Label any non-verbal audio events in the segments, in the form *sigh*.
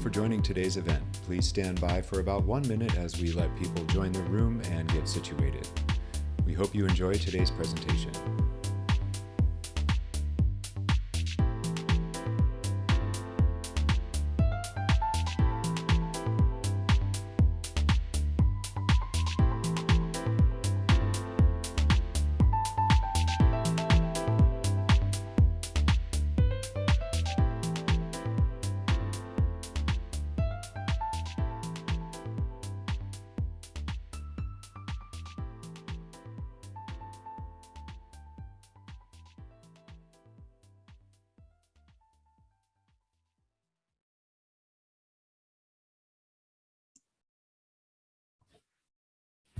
for joining today's event. Please stand by for about one minute as we let people join the room and get situated. We hope you enjoy today's presentation.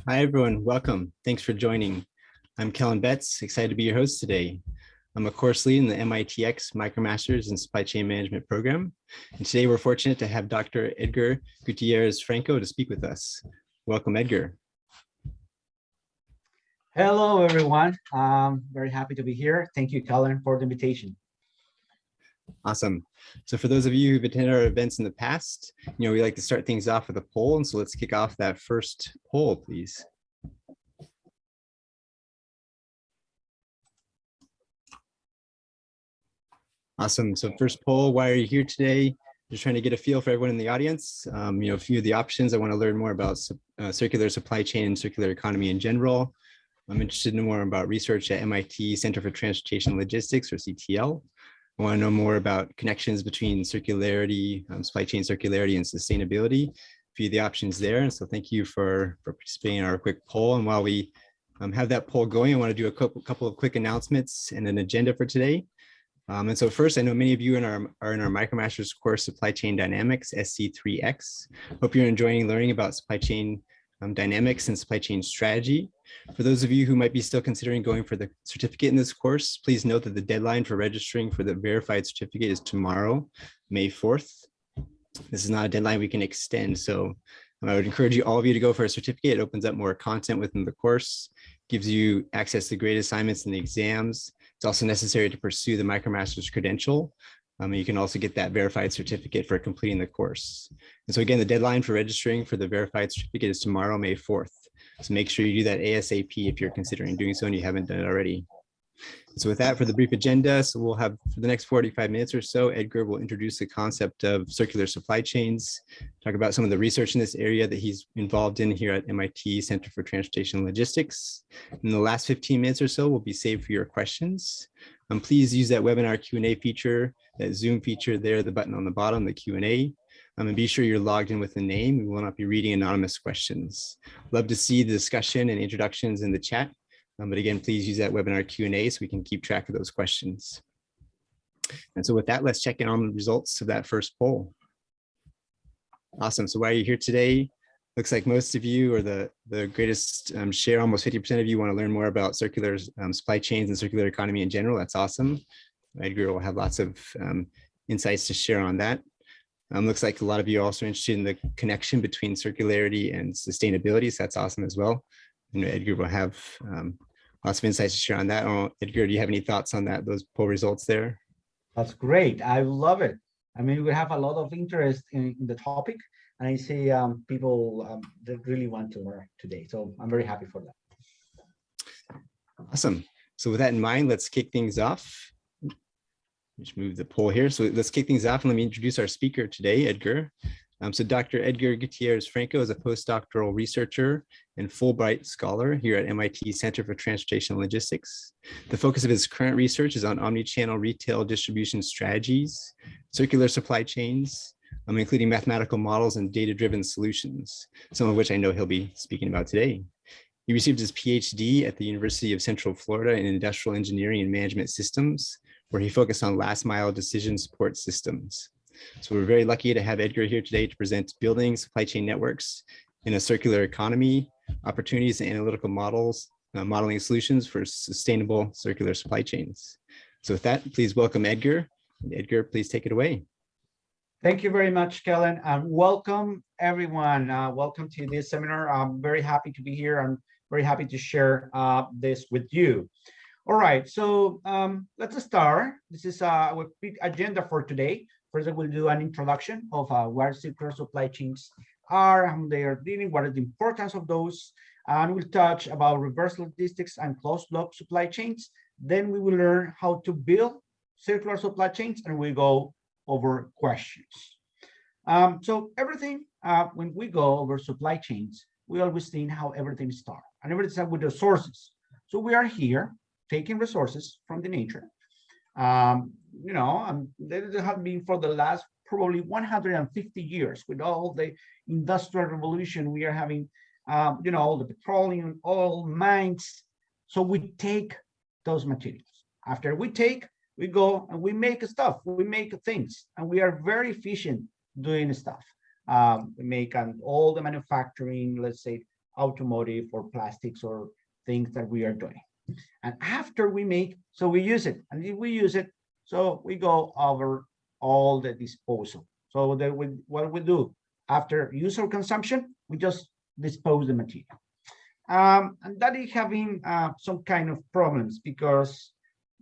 Hi, everyone. Welcome. Thanks for joining. I'm Kellen Betts, excited to be your host today. I'm a course lead in the MITx MicroMasters in Supply Chain Management program. And today we're fortunate to have Dr. Edgar Gutierrez Franco to speak with us. Welcome, Edgar. Hello, everyone. I'm very happy to be here. Thank you, Kellen, for the invitation. Awesome. So for those of you who've attended our events in the past, you know, we like to start things off with a poll. And so let's kick off that first poll, please. Awesome. So first poll, why are you here today? Just trying to get a feel for everyone in the audience. Um, you know, a few of the options. I want to learn more about uh, circular supply chain and circular economy in general. I'm interested in more about research at MIT Center for Transportation Logistics or CTL. I want to know more about connections between circularity, um, supply chain circularity and sustainability. A few of the options there. And so thank you for, for participating in our quick poll. And while we um, have that poll going, I want to do a couple, of quick announcements and an agenda for today. Um, and so first, I know many of you in our, are in our MicroMasters course, Supply Chain Dynamics, SC3X. Hope you're enjoying learning about supply chain um, dynamics and supply chain strategy. For those of you who might be still considering going for the certificate in this course, please note that the deadline for registering for the verified certificate is tomorrow, May 4th. This is not a deadline we can extend, so I would encourage you all of you to go for a certificate. It opens up more content within the course, gives you access to grade assignments and the exams. It's also necessary to pursue the MicroMasters credential, um, you can also get that verified certificate for completing the course. And so again, the deadline for registering for the verified certificate is tomorrow, May 4th. So make sure you do that ASAP if you're considering doing so and you haven't done it already. So with that, for the brief agenda, so we'll have for the next 45 minutes or so, Edgar will introduce the concept of circular supply chains, talk about some of the research in this area that he's involved in here at MIT Center for Transportation Logistics. In the last 15 minutes or so will be saved for your questions. Um, please use that webinar Q&A feature, that Zoom feature there, the button on the bottom, the Q&A. Um, and be sure you're logged in with a name. We will not be reading anonymous questions. Love to see the discussion and introductions in the chat. Um, but again, please use that webinar Q&A so we can keep track of those questions. And so with that, let's check in on the results of that first poll. Awesome. So why are you here today? Looks like most of you or the, the greatest um, share, almost 50% of you want to learn more about circular um, supply chains and circular economy in general. That's awesome. Edgar will have lots of um, insights to share on that. Um, looks like a lot of you are also interested in the connection between circularity and sustainability. So that's awesome as well. And Edgar will have um, lots of insights to share on that. Edgar, do you have any thoughts on that, those poll results there? That's great. I love it. I mean, we have a lot of interest in, in the topic, and I see um, people um, that really want to learn today. So I'm very happy for that. Awesome. So with that in mind, let's kick things off. Just move the poll here. So let's kick things off and let me introduce our speaker today, Edgar. Um, so Dr. Edgar Gutierrez Franco is a postdoctoral researcher and Fulbright scholar here at MIT Center for Transportation Logistics. The focus of his current research is on omni-channel retail distribution strategies, circular supply chains, um, including mathematical models and data-driven solutions, some of which I know he'll be speaking about today. He received his PhD at the University of Central Florida in Industrial Engineering and Management Systems, where he focused on last mile decision support systems. So we're very lucky to have Edgar here today to present building supply chain networks in a circular economy, opportunities and analytical models, uh, modeling solutions for sustainable circular supply chains. So with that, please welcome Edgar. Edgar, please take it away. Thank you very much, Kellen, and welcome everyone. Uh, welcome to this seminar. I'm very happy to be here. I'm very happy to share uh, this with you. All right, so um, let's start. This is uh, quick agenda for today. First, I will do an introduction of uh, circular supply chains are, how they are dealing, what is the importance of those, and we'll touch about reverse logistics and closed loop supply chains. Then we will learn how to build circular supply chains, and we go over questions. Um, so everything, uh, when we go over supply chains, we always think how everything starts, and everything starts with the sources. So we are here taking resources from the nature. Um, you know, and there have been for the last probably 150 years with all the industrial revolution we are having, um, you know, all the petroleum, oil, mines. So we take those materials. After we take, we go and we make stuff, we make things, and we are very efficient doing stuff. Um, we make um, all the manufacturing, let's say automotive or plastics or things that we are doing. And after we make, so we use it, and if we use it, so we go over all the disposal. So that we, what we do after user consumption, we just dispose the material. Um, and that is having uh, some kind of problems because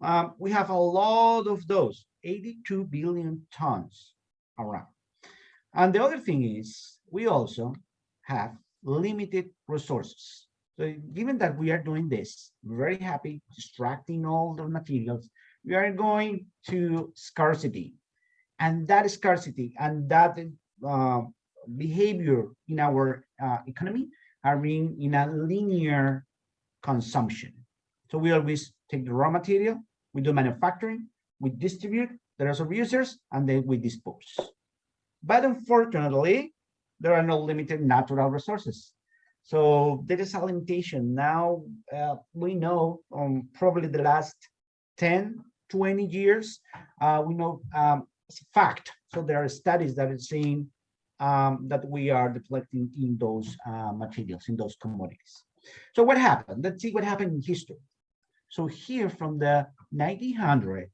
um, we have a lot of those, 82 billion tons around. And the other thing is we also have limited resources. So given that we are doing this, very happy extracting all the materials, we are going to scarcity. And that scarcity and that uh, behavior in our uh, economy are being in a linear consumption. So we always take the raw material, we do manufacturing, we distribute, there are some users, and then we dispose. But unfortunately, there are no limited natural resources. So there is a limitation. Now uh, we know um, probably the last 10, 20 years, uh, we know um, it's a fact. So there are studies that are saying um, that we are depleting in those uh, materials, in those commodities. So what happened? Let's see what happened in history. So here from the 1900,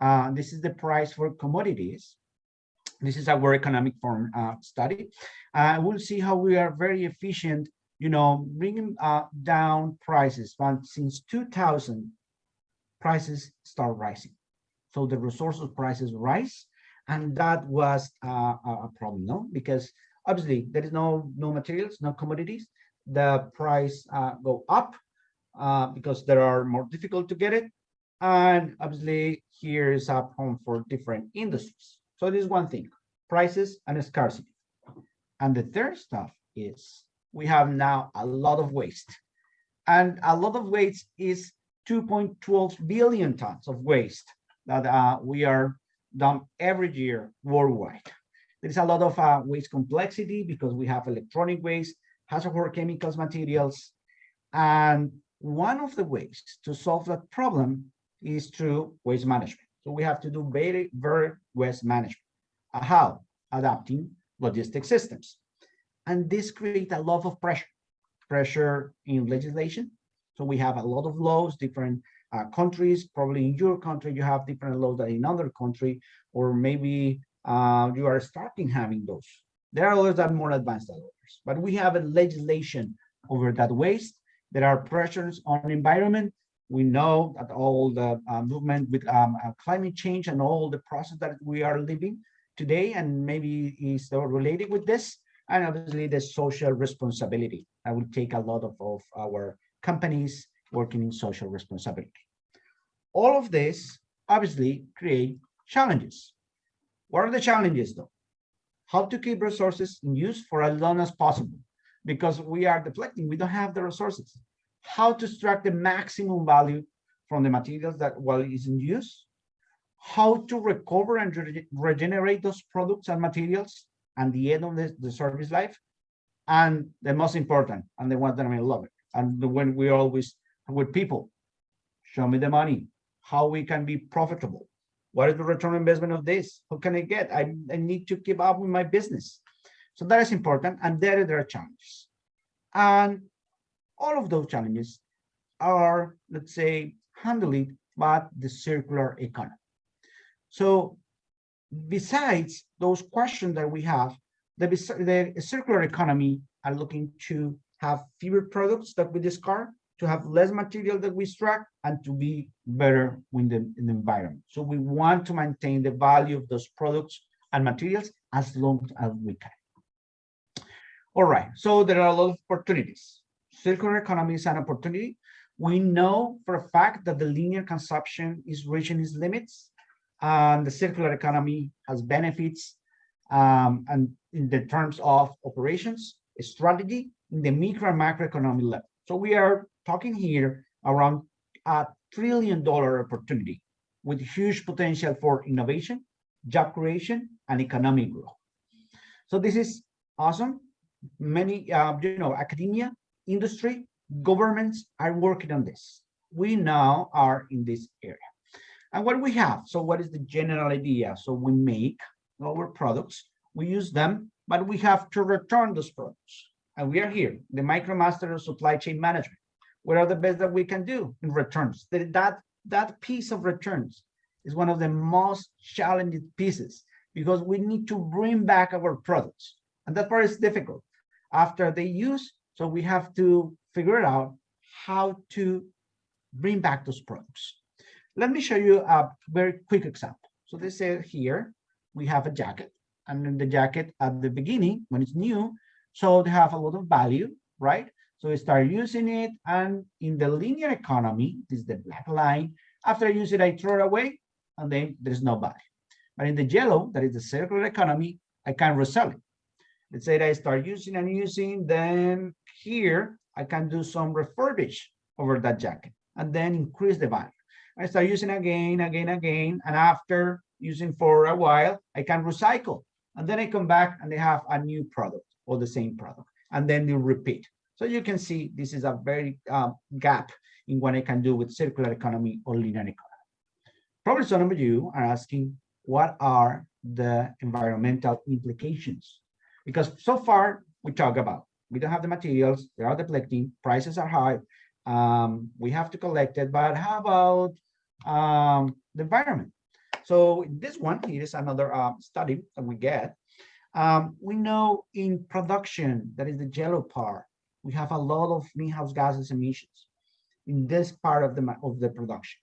uh, this is the price for commodities. This is our economic form uh, study. Uh, we'll see how we are very efficient, you know, bringing uh, down prices. But since 2000, prices start rising. So the resources prices rise, and that was uh, a problem, no? Because obviously there is no no materials, no commodities. The price uh, go up uh, because there are more difficult to get it, and obviously here is a problem for different industries. So this is one thing, prices and scarcity. And the third stuff is we have now a lot of waste. And a lot of waste is 2.12 billion tons of waste that uh, we are done every year worldwide. There's a lot of uh, waste complexity because we have electronic waste, hazardous chemicals, materials. And one of the ways to solve that problem is through waste management. So we have to do very, very waste management. Uh, how? Adapting logistic systems. And this creates a lot of pressure, pressure in legislation. So we have a lot of laws, different uh, countries, probably in your country, you have different laws than in other country, or maybe uh, you are starting having those. There are others that are more advanced than others, but we have a legislation over that waste. There are pressures on environment. We know that all the uh, movement with um, uh, climate change and all the process that we are living today, and maybe is related with this, and obviously the social responsibility. I will take a lot of, of our companies working in social responsibility. All of this obviously create challenges. What are the challenges though? How to keep resources in use for as long as possible because we are depleting, we don't have the resources. How to extract the maximum value from the materials that while is in use, how to recover and re regenerate those products and materials at the end of the, the service life, and the most important, and the one that I love it, and when we always with people. Show me the money, how we can be profitable. What is the return investment of this? who can I get? I, I need to keep up with my business. So that is important. And there, there are challenges. And all of those challenges are, let's say, handled by the circular economy. So besides those questions that we have, the, the circular economy are looking to have fewer products that we discard, to have less material that we extract and to be better in the, in the environment. So we want to maintain the value of those products and materials as long as we can. All right, so there are a lot of opportunities. Circular economy is an opportunity. We know for a fact that the linear consumption is reaching its limits. And the circular economy has benefits um, and in the terms of operations, strategy, in the micro and macroeconomic level. So we are talking here around a trillion dollar opportunity with huge potential for innovation, job creation, and economic growth. So this is awesome. Many, uh, you know, academia, industry, governments are working on this. We now are in this area. And what we have, so what is the general idea? So we make our products, we use them, but we have to return those products. And we are here, the MicroMaster of supply chain management. What are the best that we can do in returns? That, that, that piece of returns is one of the most challenging pieces because we need to bring back our products. And that part is difficult. After they use, so we have to figure out how to bring back those products. Let me show you a very quick example. So they say here, we have a jacket and in the jacket at the beginning, when it's new, so they have a lot of value, right? So we start using it and in the linear economy, this is the black line, after I use it, I throw it away and then there's no value. But in the yellow, that is the circular economy, I can resell it. Let's say that I start using and using, then here I can do some refurbish over that jacket and then increase the value. I start using again, again, again, and after using for a while, I can recycle. And then I come back and they have a new product or the same product, and then you repeat. So you can see this is a very um, gap in what I can do with circular economy or linear economy. Probably some of you are asking, what are the environmental implications? Because so far we talk about, we don't have the materials, they are depleting, prices are high, um, we have to collect it, but how about um, the environment? So this one, here is another uh, study that we get. Um, we know in production, that is the yellow part, we have a lot of greenhouse gases emissions in this part of the, of the production.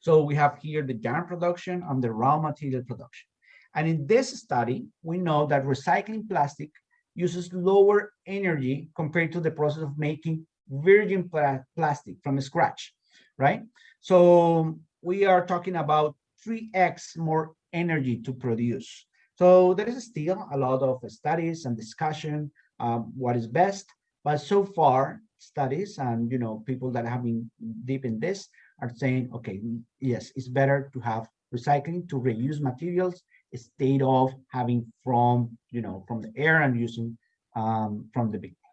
So we have here the yarn production and the raw material production. And in this study, we know that recycling plastic uses lower energy compared to the process of making virgin pla plastic from scratch, right? So we are talking about 3x more energy to produce. So there is still a lot of studies and discussion um, what is best, but so far studies and you know people that have been deep in this are saying, okay, yes, it's better to have recycling to reuse materials instead of having from you know from the air and using um, from the beginning.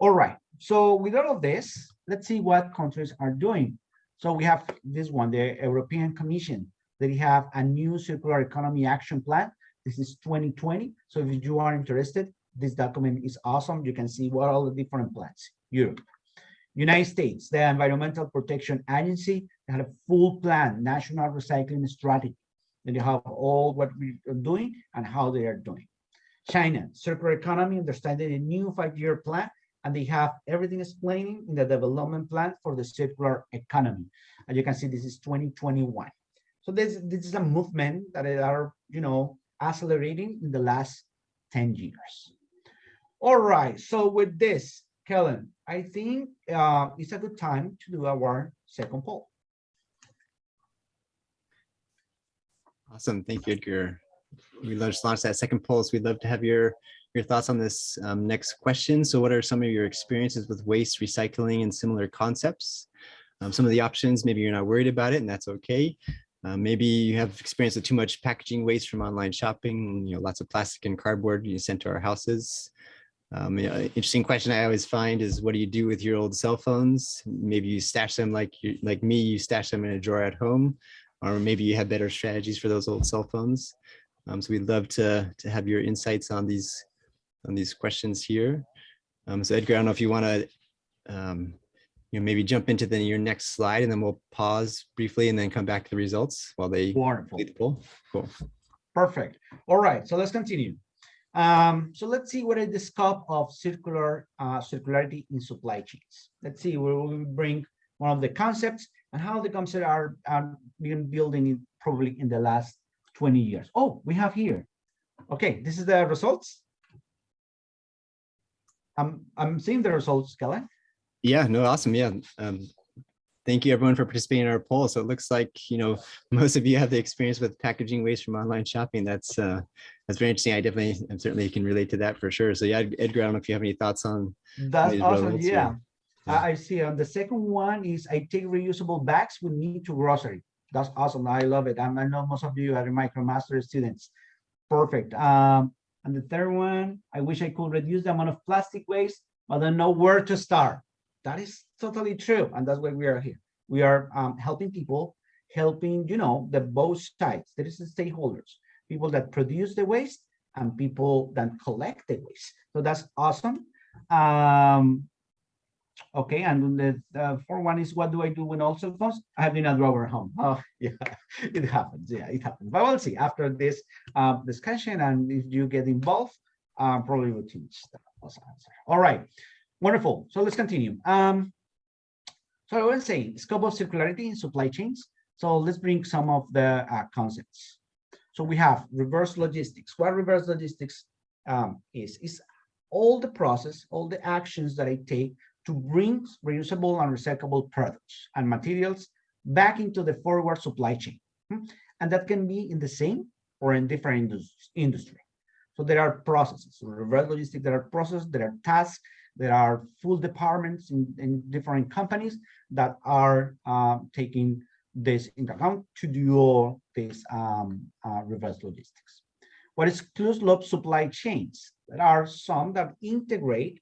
All right, so with all of this, let's see what countries are doing. So we have this one, the European Commission, they have a new circular economy action plan. This is 2020. So if you are interested, this document is awesome. You can see what all the different plans. Europe. United States, the Environmental Protection Agency, they had a full plan, national recycling strategy. And you have all what we are doing and how they are doing. China, circular economy, understanding a new five-year plan and they have everything explaining in the development plan for the circular economy. And you can see this is 2021. So this, this is a movement that are, you know, accelerating in the last 10 years. All right, so with this, Kellen, I think uh, it's a good time to do our second poll. Awesome, thank you, Edgar. We just launched that second poll, so we'd love to have your your thoughts on this um, next question. So what are some of your experiences with waste recycling and similar concepts? Um, some of the options, maybe you're not worried about it and that's okay. Uh, maybe you have experience with too much packaging waste from online shopping, you know, lots of plastic and cardboard you sent to our houses. Um, you know, interesting question I always find is what do you do with your old cell phones? Maybe you stash them like you, like me, you stash them in a drawer at home, or maybe you have better strategies for those old cell phones. Um, so we'd love to, to have your insights on these on these questions here. Um, so Edgar, I don't know if you want to, um, you know, maybe jump into the, your next slide and then we'll pause briefly and then come back to the results while they Wonderful. complete the poll. Cool. Perfect. All right, so let's continue. Um, so let's see what is the scope of circular uh, circularity in supply chains. Let's see where we bring one of the concepts and how the concepts are, are being building in probably in the last 20 years. Oh, we have here. Okay, this is the results. I'm I'm seeing the results, Kellen. Yeah, no, awesome. Yeah. Um, thank you everyone for participating in our poll. So it looks like, you know, *laughs* most of you have the experience with packaging waste from online shopping. That's uh, that's very interesting. I definitely and certainly can relate to that for sure. So yeah, Edgar, I don't know if you have any thoughts on That's awesome. Yeah. yeah. I I see. And the second one is I take reusable bags with me to grocery. That's awesome. I love it. I'm- I know most of you are MicroMaster students. Perfect. Um, and the third one, I wish I could reduce the amount of plastic waste, but I don't know where to start. That is totally true. And that's why we are here. We are um, helping people, helping, you know, the both sides. There is the stakeholders, people that produce the waste and people that collect the waste. So that's awesome. Um, Okay, and the, the fourth one is what do I do when cell phones? I have in a drawer at home. Oh, *laughs* yeah, it happens. Yeah, it happens. But we'll see after this uh, discussion, and if you get involved, uh, probably change that also answer. All right, wonderful. So let's continue. Um, so I was saying scope of circularity in supply chains. So let's bring some of the uh, concepts. So we have reverse logistics. What reverse logistics um, is is all the process, all the actions that I take to bring reusable and recyclable products and materials back into the forward supply chain. Hmm? And that can be in the same or in different indus- industry. So there are processes, reverse logistics, there are processes, there are tasks, there are full departments in, in different companies that are uh, taking this into account to do all this um, uh, reverse logistics. What is closed loop supply chains? There are some that integrate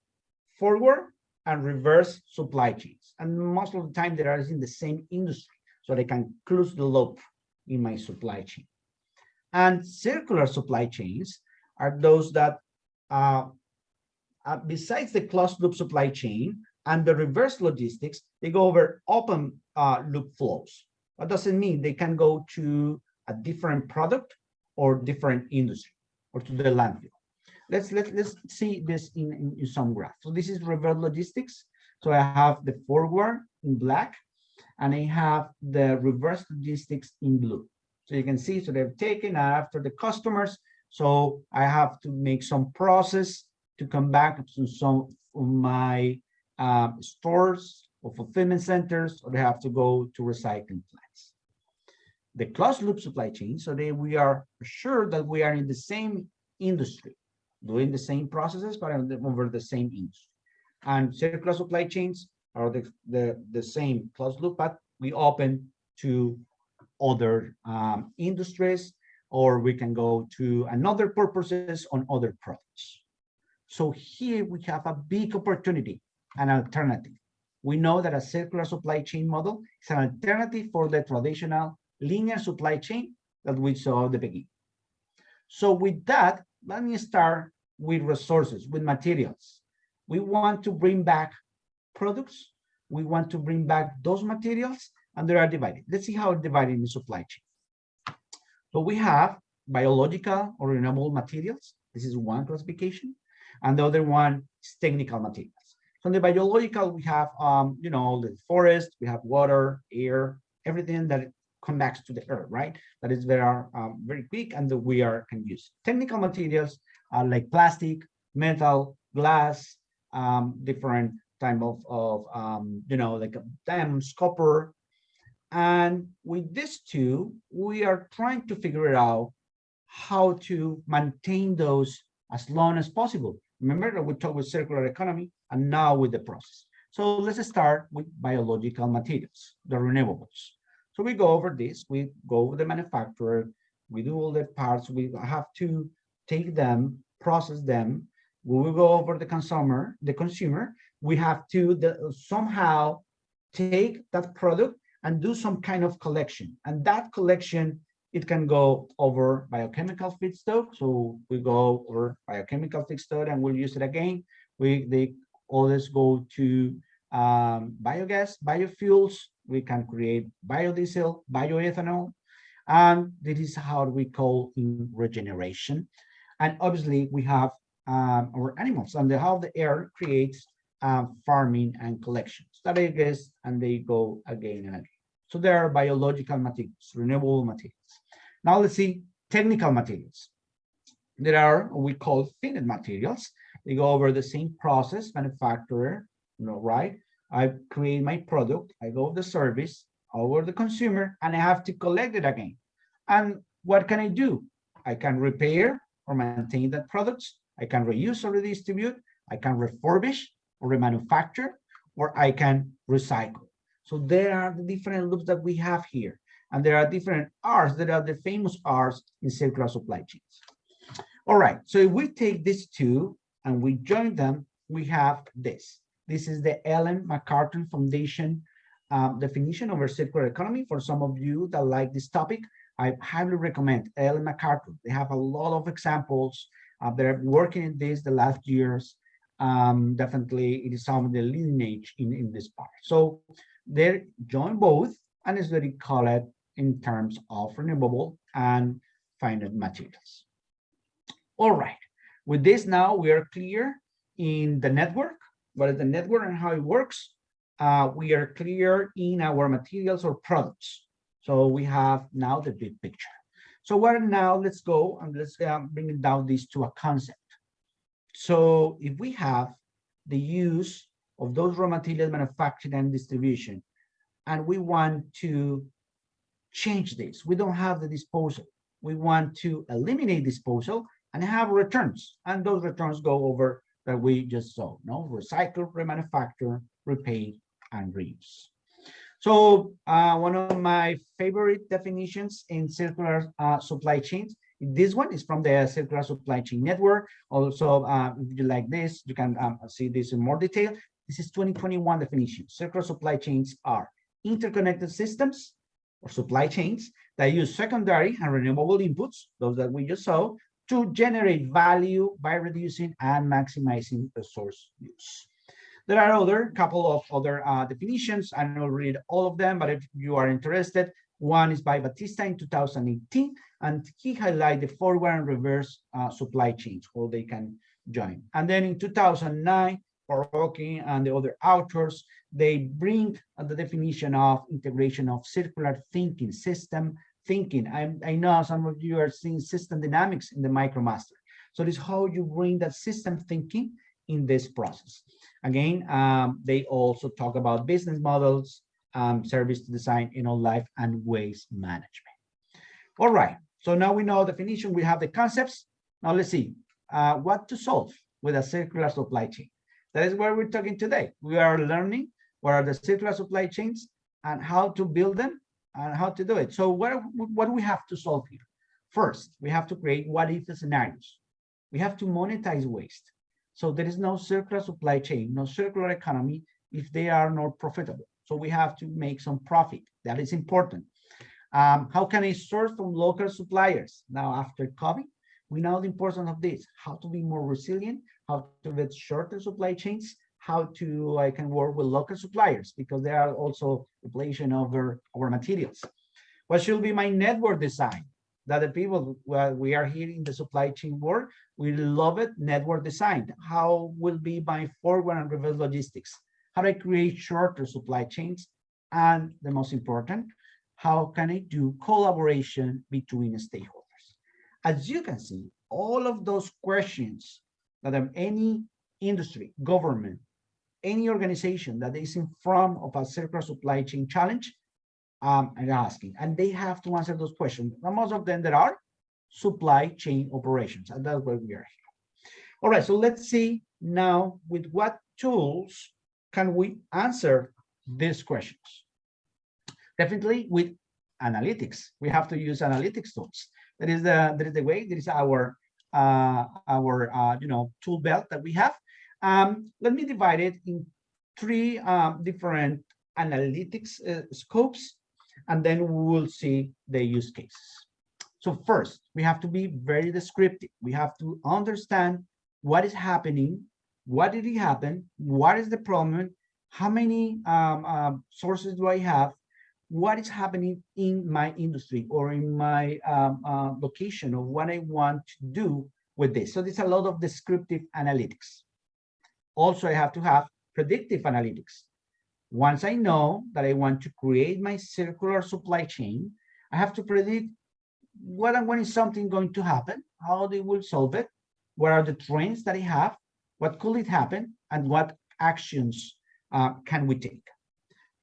forward and reverse supply chains. And most of the time they are in the same industry, so they can close the loop in my supply chain. And circular supply chains are those that, uh, uh, besides the closed loop supply chain and the reverse logistics, they go over open uh, loop flows. That doesn't mean they can go to a different product or different industry or to the landfill let's let, let's see this in, in, in some graph. So this is reverse logistics. So I have the forward in black and I have the reverse logistics in blue. So you can see, so they've taken after the customers. So I have to make some process to come back to some of my um, stores or fulfillment centers, or they have to go to recycling plants. The closed loop supply chain, so that we are sure that we are in the same industry doing the same processes, but over the same industry. And circular supply chains are the, the, the same closed loop, but we open to other um, industries, or we can go to another purposes on other products. So here we have a big opportunity, an alternative. We know that a circular supply chain model is an alternative for the traditional linear supply chain that we saw at the beginning. So with that, let me start with resources, with materials. We want to bring back products. We want to bring back those materials and they are divided. Let's see how divided in the supply chain. So we have biological or renewable materials. This is one classification. And the other one is technical materials. So in the biological, we have, um, you know, the forest, we have water, air, everything that connects to the earth, right? That is very, um, very quick and that we are can use. Technical materials are like plastic, metal, glass, um, different type of, of um, you know, like diamonds, copper. And with these two, we are trying to figure out how to maintain those as long as possible. Remember that we talked with circular economy and now with the process. So let's start with biological materials, the renewables. So we go over this, we go over the manufacturer, we do all the parts, we have to take them, process them. We will go over the consumer, the consumer. We have to the, somehow take that product and do some kind of collection. And that collection, it can go over biochemical feedstock. So we go over biochemical feedstock and we'll use it again. We they always go to um, biogas, biofuels. We can create biodiesel, bioethanol. And this is how we call in regeneration. And obviously we have um, our animals and the, how the air creates um, farming and collections that I guess, and they go again and again. So there are biological materials, renewable materials. Now let's see technical materials. There are what we call finite materials. They go over the same process, manufacturer, you know, right? I create my product, I go the service over the consumer, and I have to collect it again. And what can I do? I can repair or maintain that products. I can reuse or redistribute. I can refurbish or remanufacture, or I can recycle. So there are the different loops that we have here. And there are different R's that are the famous R's in circular supply chains. All right, so if we take these two and we join them, we have this. This is the Ellen MacArthur Foundation um, definition of a circular economy. For some of you that like this topic, I highly recommend Ellen MacArthur. They have a lot of examples. Uh, they're working in this the last years. Um, definitely, it is some of the lineage in, in this part. So they join both, and it's very called in terms of renewable and finite materials. All right, with this now we are clear in the network, what is the network and how it works. Uh, we are clear in our materials or products. So we have now the big picture. So what now let's go and let's uh, bring it down this to a concept. So if we have the use of those raw materials manufacturing and distribution, and we want to change this, we don't have the disposal. We want to eliminate disposal and have returns. And those returns go over that we just saw, no? Recycle, remanufacture, repay, and reuse. So uh, one of my favorite definitions in circular uh, supply chains, this one is from the Circular Supply Chain Network. Also, uh, if you like this, you can um, see this in more detail. This is 2021 definition. Circular supply chains are interconnected systems or supply chains that use secondary and renewable inputs, those that we just saw, to generate value by reducing and maximizing resource use. There are other couple of other uh, definitions. I don't read all of them, but if you are interested, one is by Batista in 2018, and he highlighted the forward and reverse uh, supply chains, how they can join. And then in 2009, Farooque and the other authors, they bring the definition of integration of circular thinking, system thinking. I, I know some of you are seeing system dynamics in the MicroMaster. So this is how you bring that system thinking in this process. Again, um, they also talk about business models, um, service design, you know, life and waste management. All right, so now we know the definition, we have the concepts. Now let's see uh, what to solve with a circular supply chain. That is what we're talking today. We are learning what are the circular supply chains and how to build them and how to do it. So what, what we have to solve here? First, we have to create what if scenarios. We have to monetize waste. So there is no circular supply chain, no circular economy if they are not profitable. So we have to make some profit. That is important. Um, how can I source from local suppliers? Now, after COVID, we know the importance of this, how to be more resilient, how to get shorter supply chains, how to I can work with local suppliers because they are also inflation over our materials. What should be my network design? That the people well, we are here in the supply chain world, we love it. Network design. How will be my forward and reverse logistics? How do I create shorter supply chains? And the most important, how can I do collaboration between stakeholders? As you can see, all of those questions that any industry, government, any organization that is in front of a circular supply chain challenge um, are asking, and they have to answer those questions. And most of them there are supply chain operations, and that's where we are here. All right, so let's see now with what tools can we answer these questions? Definitely with analytics. We have to use analytics tools. That is the that is the way. That is our our uh, you know tool belt that we have. Um, let me divide it in three um, different analytics uh, scopes, and then we will see the use cases. So first, we have to be very descriptive. We have to understand what is happening, what did it happen, what is the problem, how many um, uh, sources do I have, what is happening in my industry or in my um, uh, location or what I want to do with this. So there's a lot of descriptive analytics. Also, I have to have predictive analytics. Once I know that I want to create my circular supply chain, I have to predict what and when is something going to happen, how they will solve it, what are the trends that I have, what could it happen, and what actions uh, can we take.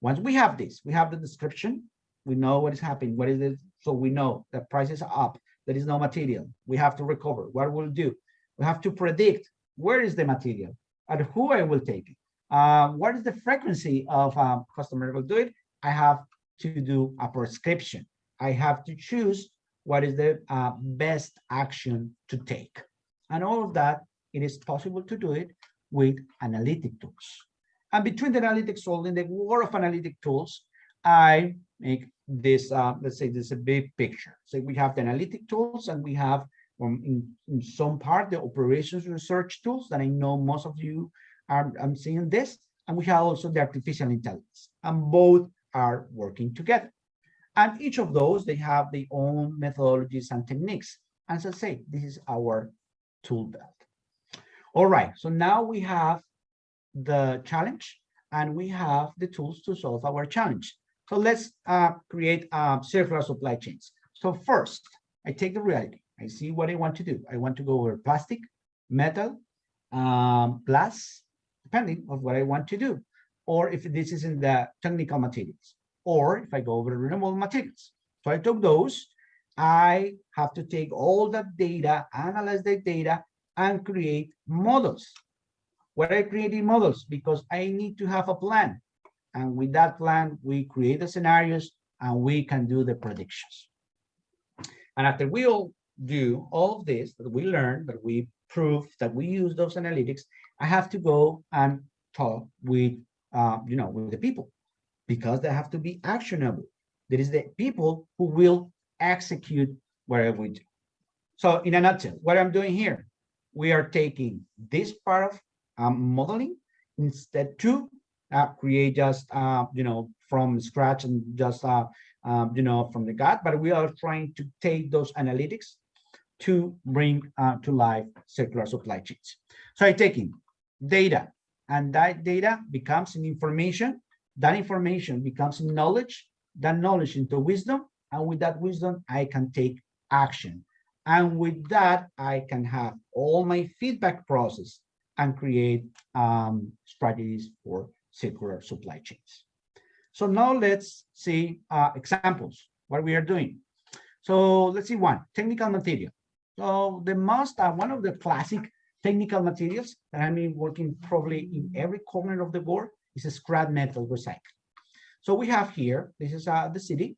Once we have this, we have the description, we know what is happening, what is it, so we know that prices are up, there is no material, we have to recover, what we'll do. We have to predict where is the material, and who I will take it. Uh, what is the frequency of um, customer will do it? I have to do a prescription. I have to choose what is the uh, best action to take. And all of that, it is possible to do it with analytic tools. And between the analytics tools, in the world of analytic tools, I make this, uh, let's say this is a big picture. So we have the analytic tools and we have um, in, in some part the operations research tools that I know most of you are I'm seeing this. And we have also the artificial intelligence and both are working together. And each of those, they have their own methodologies and techniques. As I say, this is our tool belt. All right, so now we have the challenge and we have the tools to solve our challenge. So let's uh, create uh, circular supply chains. So first, I take the reality. I see what I want to do. I want to go over plastic, metal, um, glass, depending on what I want to do. Or if this is in the technical materials or if I go over renewable materials. So I took those, I have to take all that data, analyze the data, and create models. What I created models because I need to have a plan. And with that plan, we create the scenarios and we can do the predictions. And after we all do all of this, that we learn, that we prove, that we use those analytics, I have to go and talk with, uh, you know, with the people because they have to be actionable. There is the people who will execute whatever we do. So in a nutshell, what I'm doing here, we are taking this part of um, modeling instead to uh, create just, uh, you know, from scratch and just, uh, um, you know, from the gut, but we are trying to take those analytics to bring uh, to life circular supply chains. So I'm taking data and that data becomes an information that information becomes knowledge, that knowledge into wisdom, and with that wisdom, I can take action. And with that, I can have all my feedback process and create um, strategies for circular supply chains. So now let's see uh, examples, what we are doing. So let's see one, technical material. So the most, uh, one of the classic technical materials that I've been working probably in every corner of the world is a scrap metal recycling. So we have here, this is uh, the city,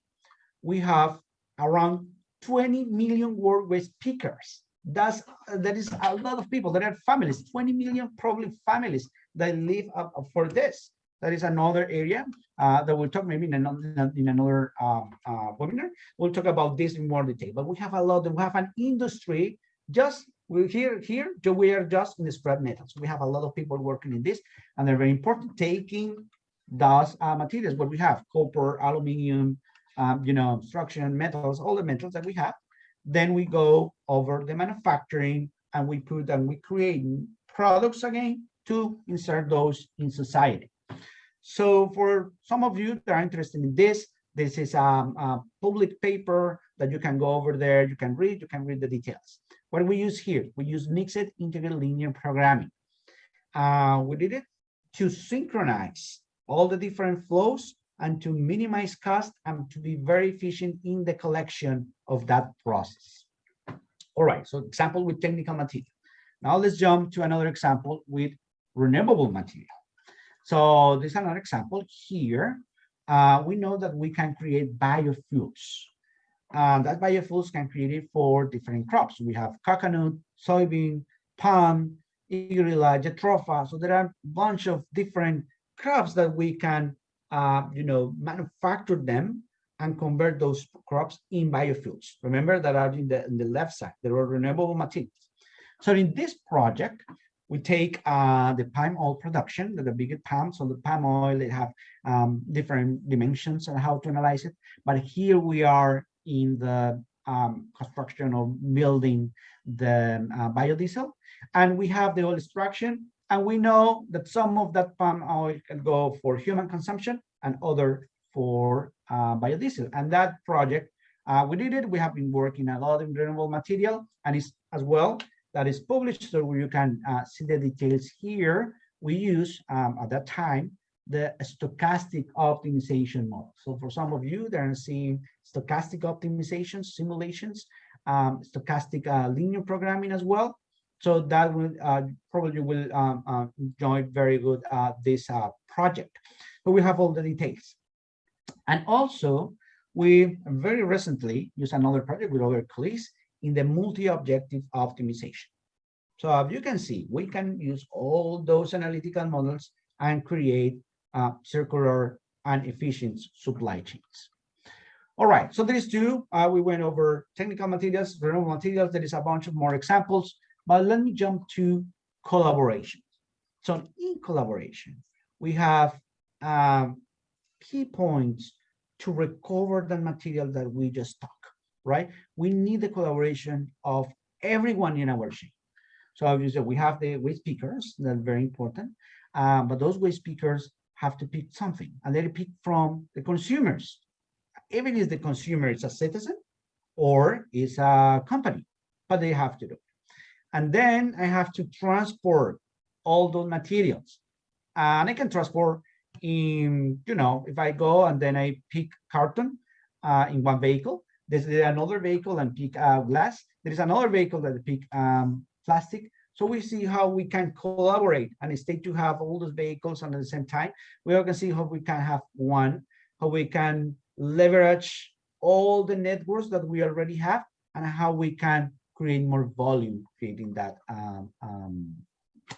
we have around 20 million work waste pickers. That's, that is a lot of people, there are families, 20 million probably families that live up, for this. That is another area uh, that we'll talk maybe in another, in another um, uh, webinar. We'll talk about this in more detail, but we have a lot, we have an industry just we're here here we are just in the scrap metals we have a lot of people working in this and they're very important taking those uh, materials what we have copper aluminum um, you know structural metals all the metals that we have then we go over the manufacturing and we put and we create products again to insert those in society so for some of you that are interested in this this is um, a public paper that you can go over there you can read you can read the details what we use here? We use mixed integrated linear programming. Uh, we did it to synchronize all the different flows and to minimize cost and to be very efficient in the collection of that process. All right, so example with technical material. Now let's jump to another example with renewable material. So this is another example here. Uh, we know that we can create biofuels. And that biofuels can create it for different crops. We have coconut, soybean, palm, higuerilla, jatropha. So there are a bunch of different crops that we can, uh, you know, manufacture them and convert those crops in biofuels. Remember that are in the, in the left side, there are renewable materials. So in this project, we take uh, the palm oil production, the, the bigger palm, so the palm oil, they have um, different dimensions and how to analyze it. But here we are in the um, construction of building the uh, biodiesel. And we have the oil extraction, and we know that some of that palm oil can go for human consumption and other for uh, biodiesel. And that project, uh, we did it. We have been working a lot in renewable material, and it's as well that is published, so you can uh, see the details here. We use um, at that time the stochastic optimization model. So for some of you that are seeing stochastic optimization simulations, um, stochastic uh, linear programming as well. So that will uh, probably will um, uh, enjoy very good uh, this project. So we have all the details. And also, we very recently used another project with other colleagues in the multi-objective optimization. So as you can see, we can use all those analytical models and create uh, circular and efficient supply chains. All right, so there is two. Uh, we went over technical materials, renewable materials. There is a bunch of more examples, but let me jump to collaboration. So in collaboration, we have um, key points to recover the material that we just talked, right? We need the collaboration of everyone in our chain. So obviously we have the waste pickers, that's very important. Um, but those waste pickers have to pick something and they pick from the consumers. Even if the consumer is a citizen or is a company, but they have to do. And then I have to transport all those materials. And I can transport in, you know, if I go and then I pick carton uh, in one vehicle, there's another vehicle and pick uh, glass. There is another vehicle that pick um, plastic. So we see how we can collaborate and instead to have all those vehicles at the same time, we to see how we can have one, how we can leverage all the networks that we already have and how we can create more volume, creating that um, um,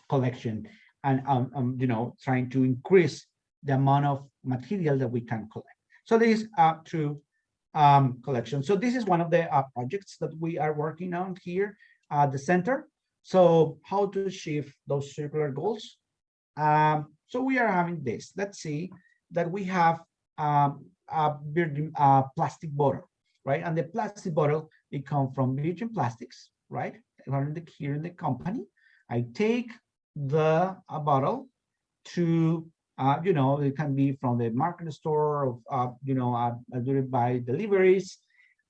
collection and, um, um, you know, trying to increase the amount of material that we can collect. So this uh, through um, collection. So this is one of the uh, projects that we are working on here at the center. So how to achieve those circular goals? Um, so we are having this. Let's see that we have um, a virgin uh, plastic bottle, right? And the plastic bottle, it comes from Virgin Plastics, right? Here the, here in the company. I take the a bottle to, uh, you know, it can be from the market store, or, uh, you know, I, I do it by deliveries.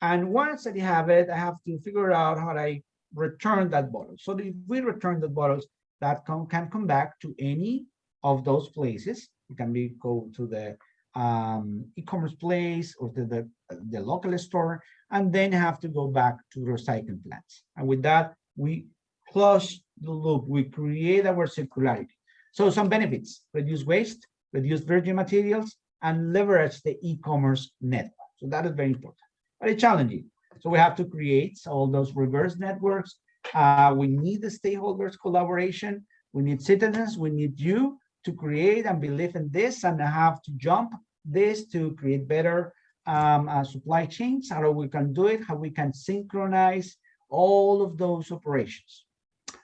And once I have it, I have to figure out how I return that bottle. So if we return the bottles, that come, can come back to any of those places. It can be go to the um, e-commerce place or to the, the local store, and then have to go back to recycling plants. And with that, we close the loop. We create our circularity. So some benefits, reduce waste, reduce virgin materials, and leverage the e-commerce network. So that is very important, very challenging. So we have to create all those reverse networks. Uh, we need the stakeholders collaboration. We need citizens. We need you to create and believe in this and have to jump this to create better um, uh, supply chains, how we can do it, how we can synchronize all of those operations.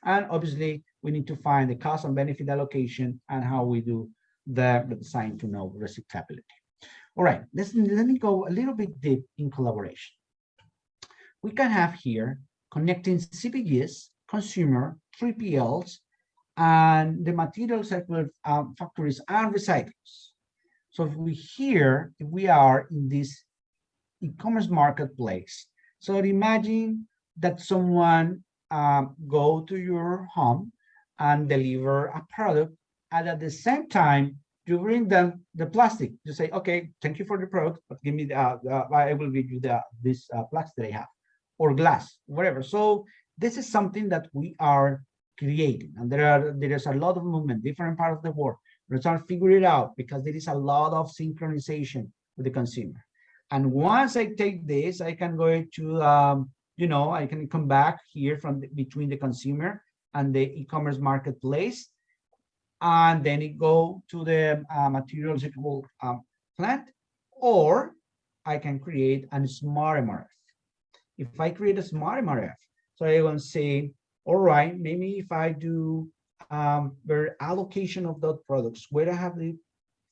And obviously, we need to find the cost and benefit allocation and how we do the, design to know recyclability. All right, let's, let me go a little bit deep in collaboration we can have here connecting CPGs, consumer, 3PLs, and the material circular um, factories and recyclers. So if we here, if we are in this e-commerce marketplace, so imagine that someone um, go to your home and deliver a product, and at the same time, you bring them the plastic. You say, okay, thank you for the product, but give me the, uh, the I will give you the this uh, plastic I have or glass, whatever. So this is something that we are creating, and there are there is a lot of movement, different part of the world. We're trying to figure it out because there is a lot of synchronization with the consumer. And once I take this, I can go to, um, you know, I can come back here from the, between the consumer and the e-commerce marketplace, and then it go to the uh, material recyclable um, plant, or I can create a smart MRF if I create a smart MRF, so I will say, all right, maybe if I do um, allocation of those products, where I have the,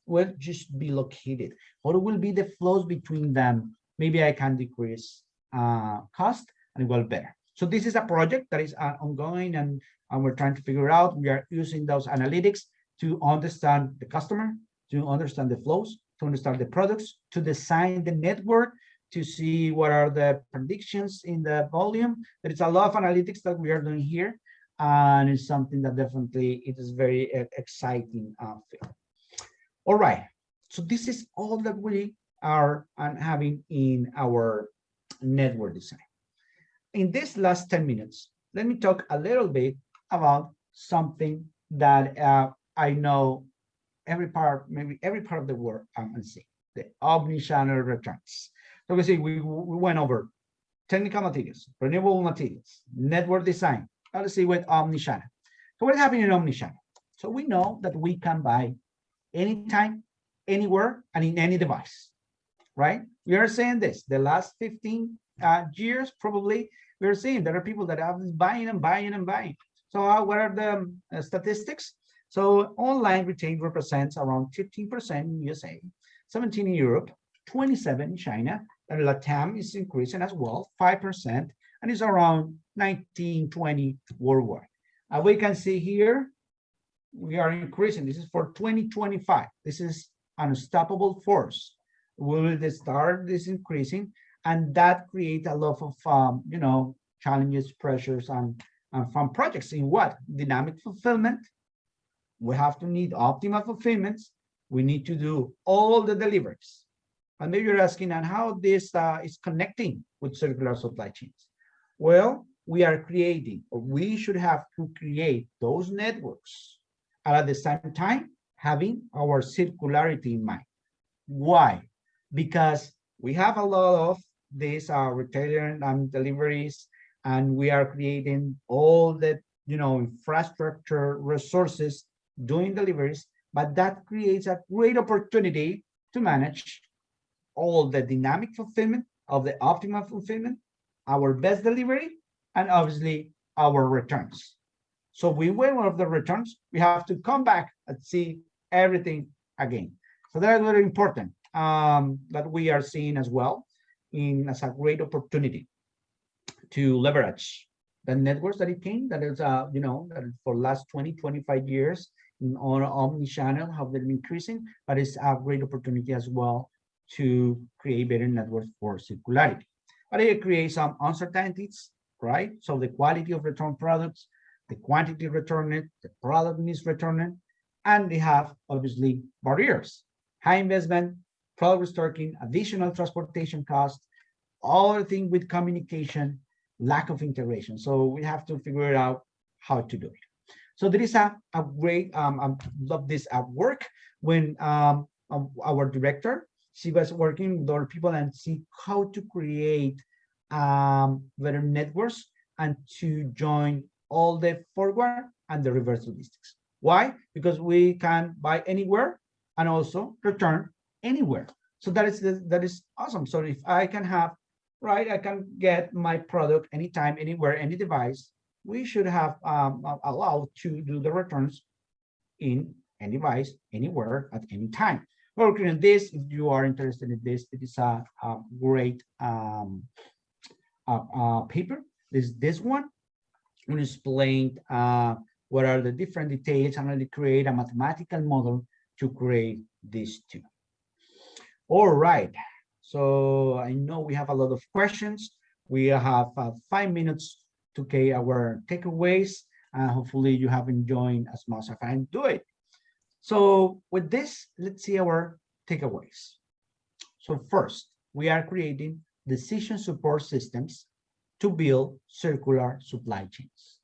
where just be located, what will be the flows between them? Maybe I can decrease uh, cost and it will better. So this is a project that is uh, ongoing and, and we're trying to figure out, we are using those analytics to understand the customer, to understand the flows, to understand the products, to design the network, to see what are the predictions in the volume. There is a lot of analytics that we are doing here, and it's something that definitely it is very uh, exciting. Uh, field. All right, so this is all that we are uh, having in our network design. In this last 10 minutes, let me talk a little bit about something that uh, I know every part, maybe every part of the world I'm um, the omnichannel returns. So we see we, we went over technical materials, renewable materials, network design. Let's see with omni-channel. So what's happening in omni-channel? So we know that we can buy anytime, anywhere, and in any device, right? We are saying this, the last 15 uh, years, probably, we're seeing there are people that are buying and buying and buying. So uh, what are the uh, statistics? So online retail represents around 15% in USA, 17 in Europe, 27 in China, and LATAM is increasing as well, 5%, and is around 19, 20 worldwide. Uh, we can see here, we are increasing. This is for 2025. This is an unstoppable force. We will start this increasing, and that creates a lot of, um, you know, challenges, pressures, and, and from projects in what? Dynamic fulfillment, we have to need optimal fulfillments. We need to do all the deliveries. And maybe you're asking on how this uh, is connecting with circular supply chains. Well, we are creating, or we should have to create those networks and at the same time having our circularity in mind. Why? Because we have a lot of these uh, retailer and deliveries, and we are creating all the you know infrastructure resources doing deliveries, but that creates a great opportunity to manage all the dynamic fulfillment of the optimal fulfillment, our best delivery, and obviously our returns. So we win one of the returns, we have to come back and see everything again. So that's very important um, that we are seeing as well in as a great opportunity to leverage the networks that it came that is uh you know that for last 20 25 years on omni-channel have been increasing, but it's a great opportunity as well to create better networks for circularity. But it creates some uncertainties, right? So the quality of return products, the quantity returned, the product needs returned, and they have obviously barriers, high investment, product restocking, additional transportation costs, all the thing with communication, lack of integration. So we have to figure out how to do it. So there is a, a great, um, I love this at work when um, our director, she was working with other people and see how to create um, better networks and to join all the forward and the reverse logistics. Why? Because we can buy anywhere and also return anywhere. So that is that is awesome. So if I can have, right, I can get my product anytime, anywhere, any device, we should have um, allowed to do the returns in any device, anywhere, at any time. Working on this, if you are interested in this, it is a, a great um, paper. This this one, we explained uh, what are the different details and really create a mathematical model to create these two. All right, so I know we have a lot of questions. We have uh, five minutes to get our takeaways and hopefully you have enjoyed as much as I do it. So with this, let's see our takeaways. So first, we are creating decision support systems to build circular supply chains.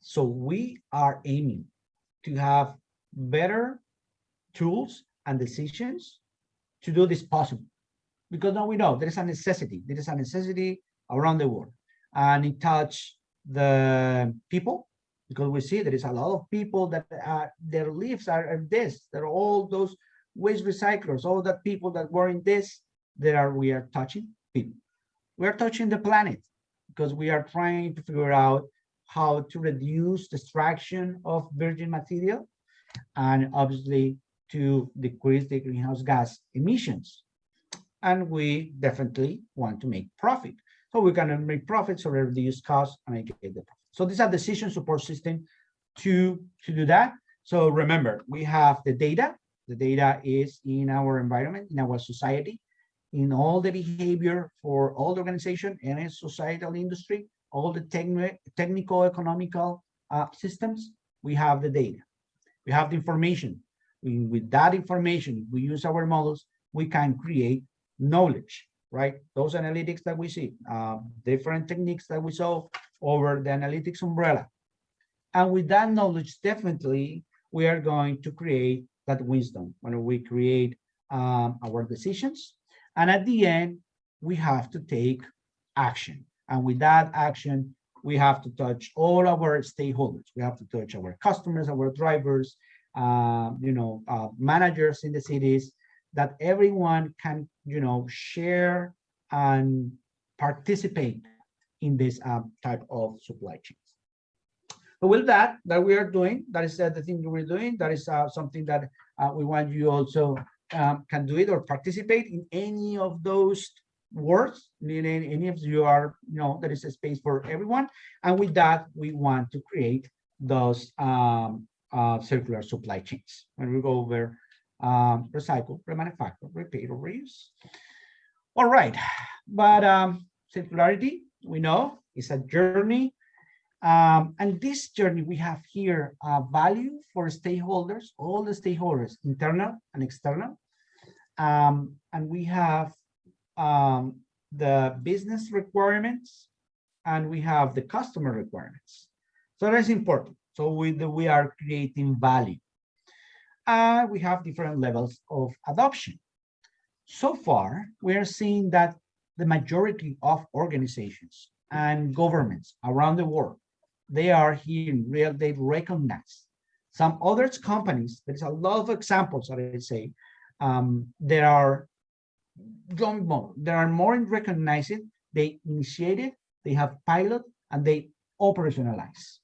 So we are aiming to have better tools and decisions to do this possible. Because now we know there is a necessity, there is a necessity around the world and it touch the people because we see there is a lot of people that are, their lives are, are this there are all those waste recyclers all that people that were in this there are we are touching people we are touching the planet because we are trying to figure out how to reduce the extraction of virgin material and obviously to decrease the greenhouse gas emissions and we definitely want to make profit. So we're gonna make profits or reduce costs and I get the profit. So these are decision support system to, to do that. So remember, we have the data. The data is in our environment, in our society, in all the behavior for all the organization and in societal industry, all the techni technical, economical uh, systems, we have the data. We have the information. We, with that information, we use our models, we can create knowledge, right? Those analytics that we see, uh, different techniques that we saw over the analytics umbrella. And with that knowledge, definitely, we are going to create that wisdom when we create um, our decisions. And at the end, we have to take action. And with that action, we have to touch all our stakeholders. We have to touch our customers, our drivers, uh, you know, uh, managers in the cities, that everyone can, you know, share and participate in this um, type of supply chains. But with that, that we are doing, that is uh, the thing we're doing, that is uh, something that uh, we want you also um, can do it or participate in any of those words, meaning any of you are, you know, there is a space for everyone. And with that, we want to create those um, uh, circular supply chains. When we go over um, recycle, remanufacture, repair, or reuse. All right, but um, circularity, we know, is a journey. Um, and this journey, we have here a value for stakeholders, all the stakeholders, internal and external. Um, and we have um, the business requirements and we have the customer requirements. So that's important. So we, we are creating value and we have different levels of adoption. So far, we are seeing that the majority of organizations and governments around the world, they are here in real, they recognize. Some other companies, there's a lot of examples that I say, um, there are going more, there are more in recognizing, they initiated, they have pilot, and they operationalize.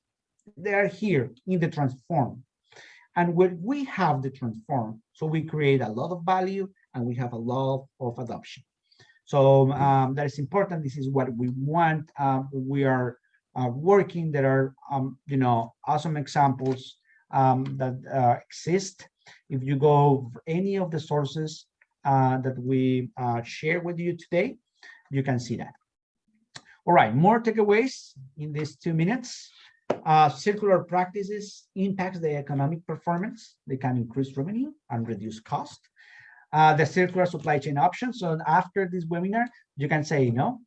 They are here in the transform and when we have the transform, so we create a lot of value and we have a lot of adoption. So um, that is important. This is what we want. Um, we are uh, working. There are, um, you know, awesome examples um, that uh, exist. If you go any of the sources uh, that we uh, share with you today, you can see that. All right, more takeaways in these two minutes. Uh, circular practices impacts the economic performance. They can increase revenue and reduce cost. Uh, the circular supply chain options. So after this webinar, you can say, you know,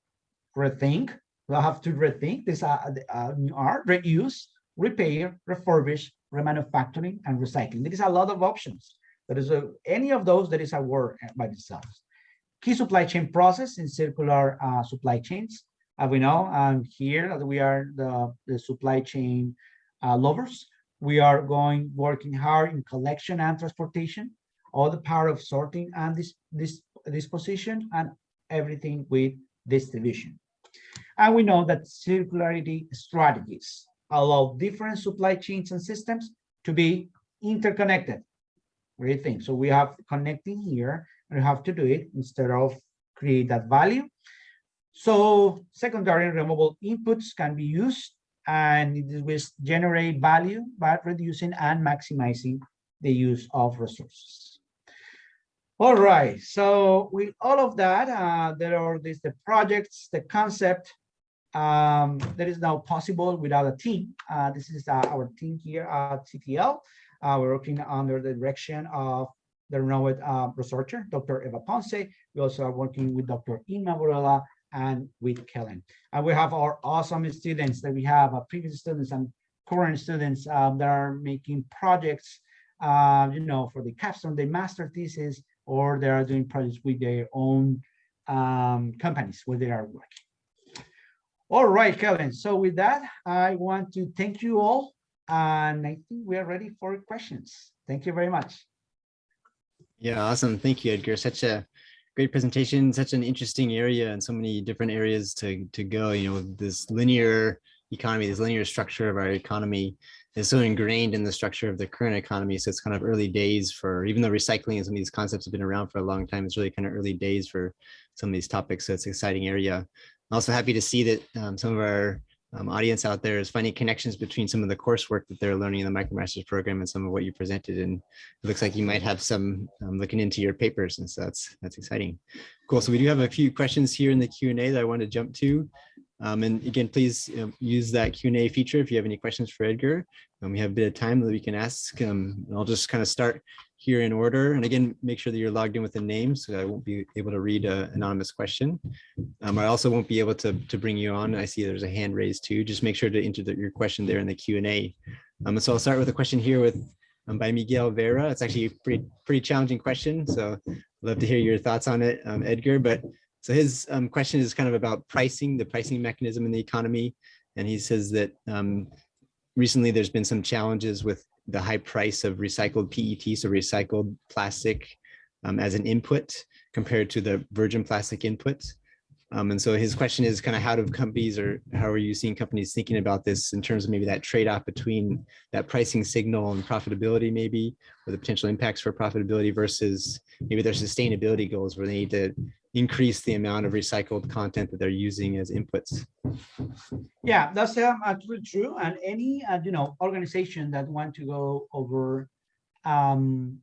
rethink. We'll have to rethink this uh, uh, are reuse, repair, refurbish, remanufacturing, and recycling. There is a lot of options. There is a, any of those that is a word by themselves. Key supply chain process in circular uh, supply chains as we know, um, here we are the, the supply chain uh, lovers. We are going working hard in collection and transportation, all the power of sorting and this this disposition and everything with distribution. And we know that circularity strategies allow different supply chains and systems to be interconnected. Great thing. So we have connecting here and we have to do it instead of create that value so secondary and removable inputs can be used and it will generate value by reducing and maximizing the use of resources. All right, so with all of that, uh, there are these the projects, the concept um, that is now possible without a team. Uh, this is uh, our team here at CTL. Uh, we're working under the direction of the renowned uh, researcher, Dr. Eva Ponce. We also are working with Dr. Inma Borrella and with Kellen. And we have our awesome students that we have, uh, previous students and current students um, that are making projects, uh, you know, for the capstone, the master thesis, or they are doing projects with their own um, companies where they are working. All right, Kevin. So with that, I want to thank you all. And I think we are ready for questions. Thank you very much. Yeah, awesome. Thank you, Edgar. Such a great presentation, such an interesting area and so many different areas to, to go, you know, this linear economy, this linear structure of our economy. Is so ingrained in the structure of the current economy. So it's kind of early days for, even though recycling and some of these concepts have been around for a long time, it's really kind of early days for some of these topics. So it's an exciting area. I'm also happy to see that um, some of our um, audience out there is finding connections between some of the coursework that they're learning in the MicroMasters program and some of what you presented. And it looks like you might have some um, looking into your papers. And so that's, that's exciting. Cool. So we do have a few questions here in the Q&A that I want to jump to. Um, and again, please um, use that Q&A feature if you have any questions for Edgar. Um, we have a bit of time that we can ask. Um, I'll just kind of start here in order. And again, make sure that you're logged in with a name so I won't be able to read an anonymous question. Um, I also won't be able to, to bring you on. I see there's a hand raised too. Just make sure to enter the, your question there in the Q&A. Um, so I'll start with a question here with by Miguel Vera. It's actually a pretty, pretty challenging question. So I'd love to hear your thoughts on it, Edgar. But so his um, question is kind of about pricing, the pricing mechanism in the economy. And he says that um, recently there's been some challenges with the high price of recycled PET, so recycled plastic um, as an input compared to the virgin plastic input. Um, and so his question is kind of how do companies or how are you seeing companies thinking about this in terms of maybe that trade-off between that pricing signal and profitability maybe, or the potential impacts for profitability versus maybe their sustainability goals where they need to increase the amount of recycled content that they're using as inputs. Yeah, that's um, absolutely true. And any, uh, you know, organization that want to go over um,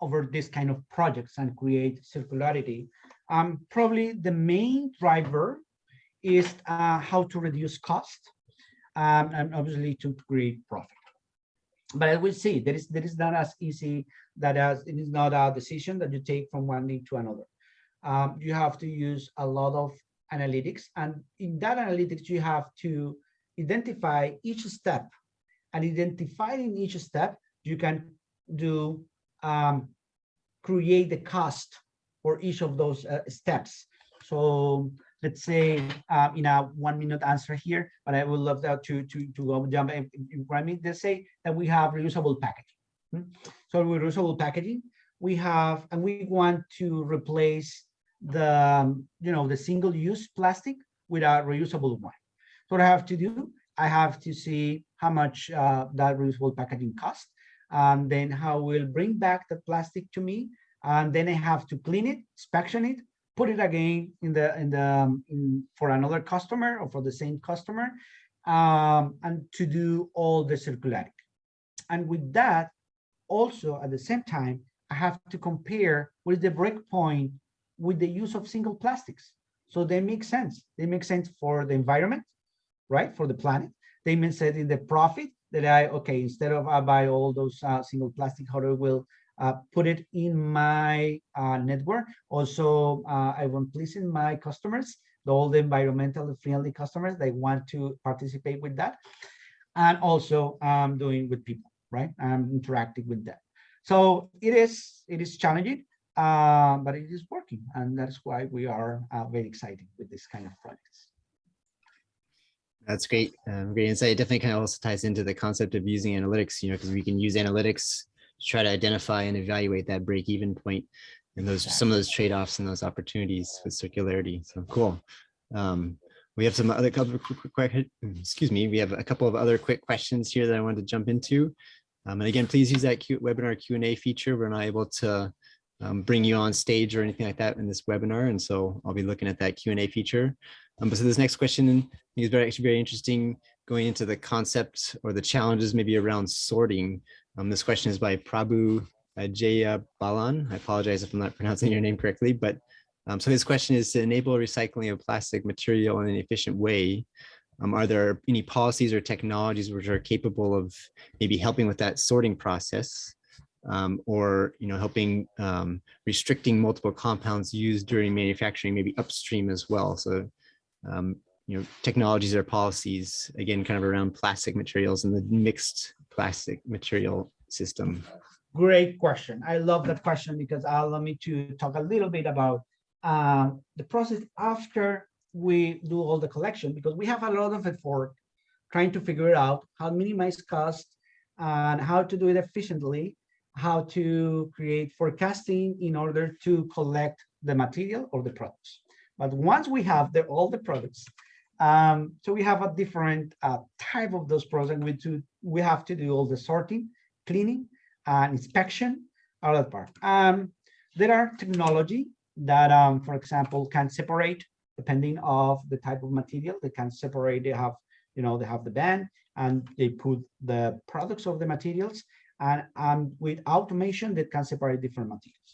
over this kind of projects and create circularity, um, probably the main driver is uh, how to reduce cost um, and obviously to create profit. But as we see, there is there is not as easy that as it is not a decision that you take from one thing to another um, you have to use a lot of analytics. And in that analytics, you have to identify each step and identifying each step, you can do um, create the cost for each of those uh, steps. So let's say uh, in a one minute answer here, but I would love that to, to, to go jump in, in me. Let's say that we have reusable packaging. Hmm? So reusable packaging, we have, and we want to replace the um, you know the single-use plastic with a reusable one. So what I have to do, I have to see how much uh, that reusable packaging costs, and then how we'll bring back the plastic to me, and then I have to clean it, inspection it, put it again in the in the um, in, for another customer or for the same customer, um, and to do all the circularity. And with that, also at the same time, I have to compare with the breakpoint with the use of single plastics. So they make sense. They make sense for the environment, right? For the planet. They make sense in the profit that I, okay, instead of I buy all those uh, single plastic, how do I will uh, put it in my uh, network. Also, uh, I want pleasing my customers, all the environmentally friendly customers, they want to participate with that. And also um, doing with people, right? I'm interacting with them. So it is, it is challenging uh, but it is working. And that's why we are uh, very excited with this kind of projects. That's great. Um, great insight. It definitely kind of also ties into the concept of using analytics, you know, because we can use analytics to try to identify and evaluate that break even point and those exactly. some of those trade-offs and those opportunities with circularity. So cool. Um, we have some other couple of quick, quick, quick, excuse me, we have a couple of other quick questions here that I wanted to jump into. Um, and again, please use that Q webinar Q&A feature. We're not able to um, bring you on stage or anything like that in this webinar. And so I'll be looking at that Q&A feature. Um, but so this next question is very, actually very interesting going into the concept or the challenges maybe around sorting. Um, this question is by Prabhu Jaya Balan. I apologize if I'm not *laughs* pronouncing your name correctly, but um, so his question is to enable recycling of plastic material in an efficient way. Um, are there any policies or technologies which are capable of maybe helping with that sorting process? Um, or you know helping um, restricting multiple compounds used during manufacturing maybe upstream as well. So um, you know technologies or policies again kind of around plastic materials and the mixed plastic material system. Great question. I love that question because allow me to talk a little bit about uh, the process after we do all the collection because we have a lot of effort trying to figure out how to minimize cost and how to do it efficiently how to create forecasting in order to collect the material or the products. But once we have the, all the products, um, so we have a different uh, type of those products we to we have to do all the sorting, cleaning, and inspection, all that part. Um, there are technology that, um, for example, can separate depending of the type of material. They can separate. They have, you know, they have the band and they put the products of the materials, and with automation that can separate different materials.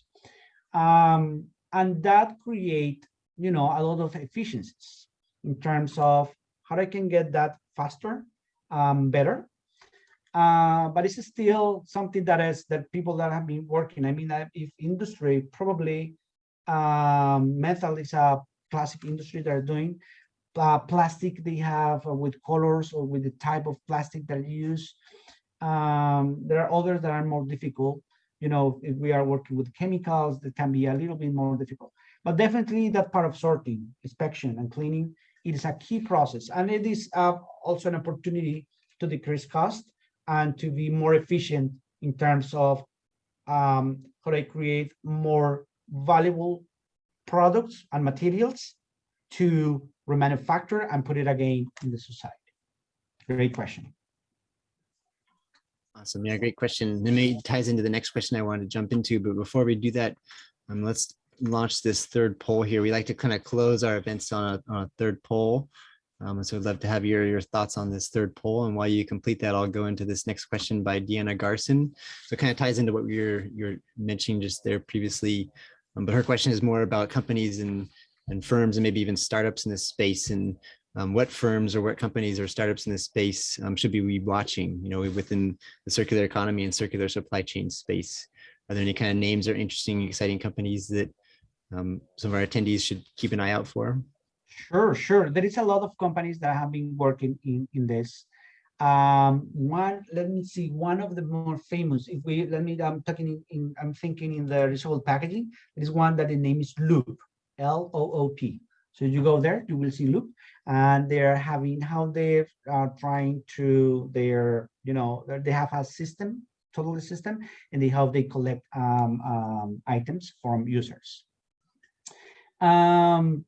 Um, and that create, you know, a lot of efficiencies in terms of how I can get that faster, um, better. Uh, but it's still something that is that people that have been working. I mean, if industry probably um, metal is a classic industry that are doing uh, plastic they have uh, with colors or with the type of plastic that you use. Um, there are others that are more difficult. You know, if we are working with chemicals, that can be a little bit more difficult. But definitely that part of sorting, inspection, and cleaning, it is a key process. And it is uh, also an opportunity to decrease cost and to be more efficient in terms of um, how I create more valuable products and materials to remanufacture and put it again in the society? Great question. Awesome. Yeah, great question. Then maybe ties into the next question I wanted to jump into. But before we do that, um, let's launch this third poll here. We like to kind of close our events on a, on a third poll. Um, so I'd love to have your, your thoughts on this third poll. And while you complete that, I'll go into this next question by Deanna Garson. So it kind of ties into what you're, you're mentioning just there previously. Um, but her question is more about companies and, and firms and maybe even startups in this space and um, what firms or what companies or startups in this space um, should be watching, you know, within the circular economy and circular supply chain space? Are there any kind of names or interesting, exciting companies that um, some of our attendees should keep an eye out for? Sure, sure. There is a lot of companies that have been working in, in this. Um, one, let me see, one of the more famous, if we, let me, I'm talking in, in I'm thinking in the reusable packaging, there is one that the name is Loop, L-O-O-P. So you go there, you will see Loop, and they're having how they are trying to, their, you know, they have a system, total system, and they how they collect um, um, items from users. Um,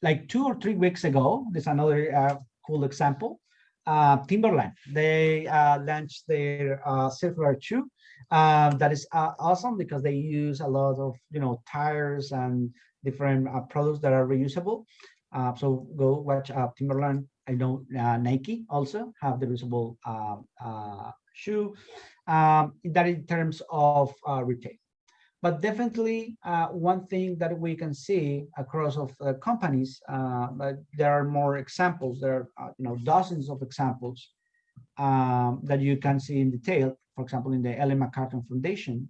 like two or three weeks ago, there's another uh, cool example. Uh, Timberland, they uh, launched their uh, circular shoe. Um, that is uh, awesome because they use a lot of you know tires and different uh, products that are reusable. Uh, so go watch Timberland. I know Nike also have the reusable um, shoe. Um, that in terms of retail. But definitely uh, one thing that we can see across of uh, companies, uh, there are more examples, there are uh, you know dozens of examples um, that you can see in detail, for example, in the Ellen MacArthur Foundation,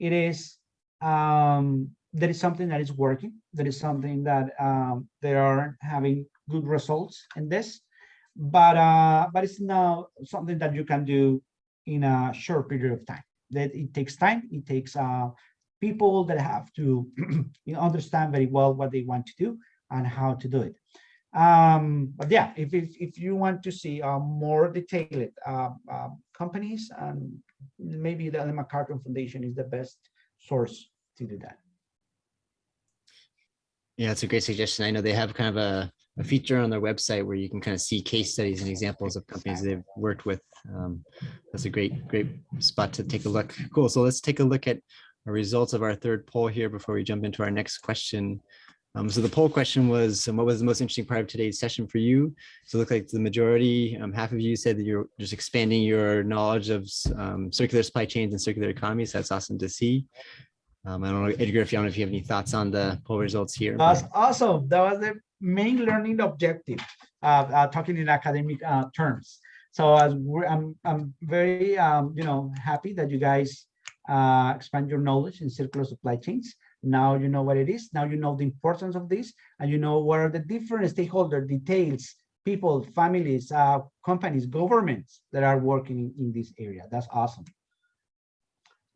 it is, um, there is something that is working, there is something that um, they are having good results in this, but, uh, but it's not something that you can do in a short period of time that it takes time it takes uh, people that have to *clears throat* you know, understand very well what they want to do and how to do it. Um, but yeah, if, if, if you want to see uh, more detailed uh, uh, companies, and maybe the Ellen MacArthur Foundation is the best source to do that. Yeah, it's a great suggestion. I know they have kind of a, a feature on their website where you can kind of see case studies and examples of companies they've worked with. Um, that's a great, great spot to take a look. Cool. So let's take a look at the results of our third poll here before we jump into our next question. Um, so the poll question was, um, what was the most interesting part of today's session for you? So it looked like the majority, um, half of you said that you're just expanding your knowledge of um, circular supply chains and circular economies. That's awesome to see. Um, I don't know, Edgar, if you, if you have any thoughts on the poll results here. Awesome. That was the main learning objective, uh, uh, talking in academic uh, terms. So I'm, I'm very, um, you know, happy that you guys uh, expand your knowledge in circular supply chains. Now you know what it is. Now you know the importance of this, and you know what are the different stakeholder details, people, families, uh, companies, governments that are working in, in this area. That's awesome.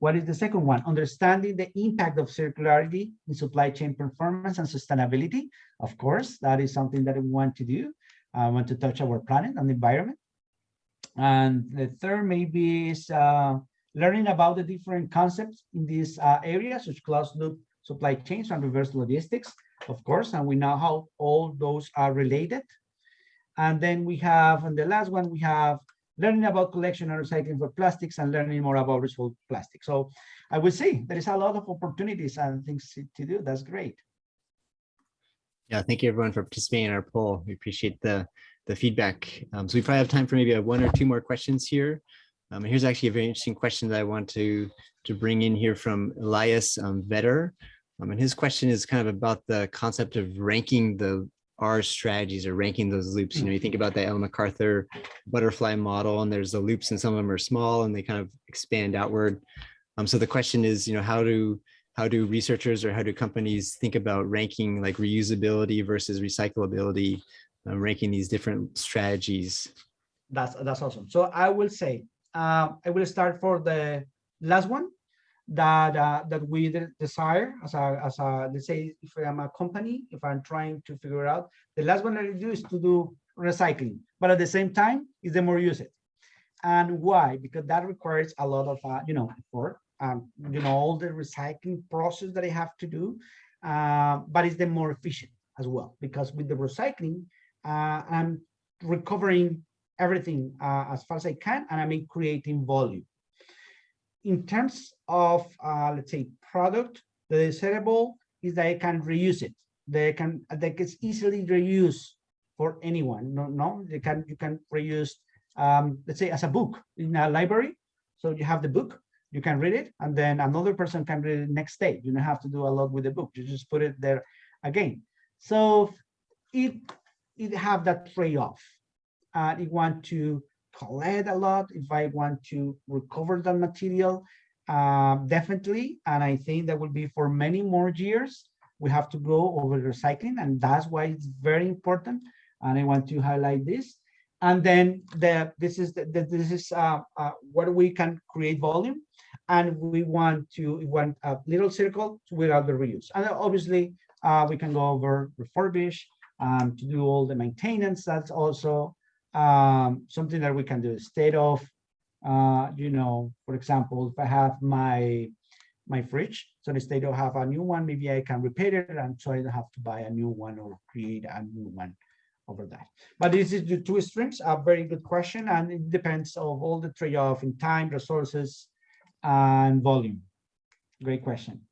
What is the second one? Understanding the impact of circularity in supply chain performance and sustainability. Of course, that is something that we want to do. I want to touch our planet and the environment. And the third maybe is uh, learning about the different concepts in these uh, areas, such as closed loop supply chains and reverse logistics, of course, and we know how all those are related. And then we have, and the last one, we have learning about collection and recycling for plastics and learning more about recycled plastic. So I would say there is a lot of opportunities and things to- do. That's great. Yeah, thank you everyone for participating in our poll. We appreciate the, the feedback. Um, so we probably have time for maybe one or two more questions here. Um, here's actually a very interesting question that I want to, to bring in here from Elias um, Vetter. Um, and his question is kind of about the concept of ranking the R strategies or ranking those loops. You know, you think about the Ellen MacArthur butterfly model and there's the loops and some of them are small and they kind of expand outward. Um, so the question is, you know, how do how do researchers or how do companies think about ranking like reusability versus recyclability, uh, ranking these different strategies? That's that's awesome. So I will say uh, I will start for the last one that uh, that we de- desire as a as a let's say if I'm a company if I'm trying to figure out the last one I do is to do recycling, but at the same time is the more use it. And why? Because that requires a lot of uh, you know effort, um, you know all the recycling process that I have to do, uh, but it's the more efficient as well because with the recycling uh, I'm recovering everything uh, as far as I can, and I'm creating volume. In terms of, uh, let's say, product, the desirable is that I can reuse it. They can, that gets easily reused for anyone. No, no, they can, you can reuse, um, let's say, as a book in a library. So you have the book, you can read it, and then another person can read it next day. You don't have to do a lot with the book. You just put it there again. So it it have that trade-off and I want to collect a lot, if I want to recover that material, uh, definitely. And I think that will be for many more years. We have to go over recycling, and that's why it's very important. And I want to highlight this. And then the this is the, the this is uh, uh, where we can create volume, and we want to want a little circle without the reuse. And obviously, uh, we can go over refurbish um, to do all the maintenance. That's also um, something that we can do instead of, uh, you know, for example, if I have my my fridge, so instead of have a new one, maybe I can repair it, and so I don't have to buy a new one or create a new one over that. But this is the two streams, a very good question, and it depends of all the trade-off in time, resources, and volume. Great question.